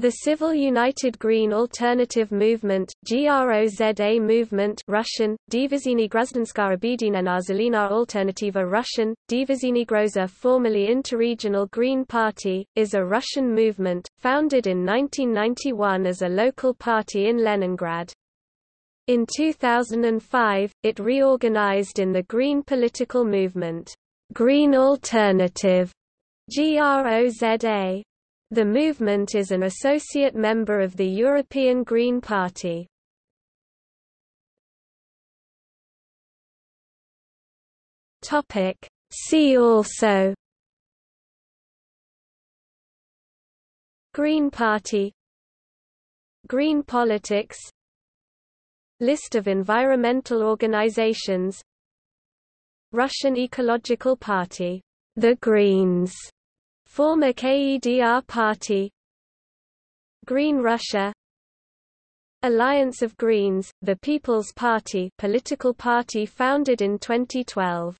The Civil United Green Alternative Movement GROZA movement Russian, Divizhiny Grazdanskaya Obedinena Zelena Alternativa Russian, Divizhiny Groza formerly Interregional Green Party, is a Russian movement, founded in 1991 as a local party in Leningrad. In 2005, it reorganized in the Green political movement, Green Alternative GROZA. The movement is an associate member of the European Green Party. See also. Green Party. Green politics. List of environmental organizations. Russian Ecological Party, the Greens Former KEDR Party Green Russia Alliance of Greens, the People's Party political party founded in 2012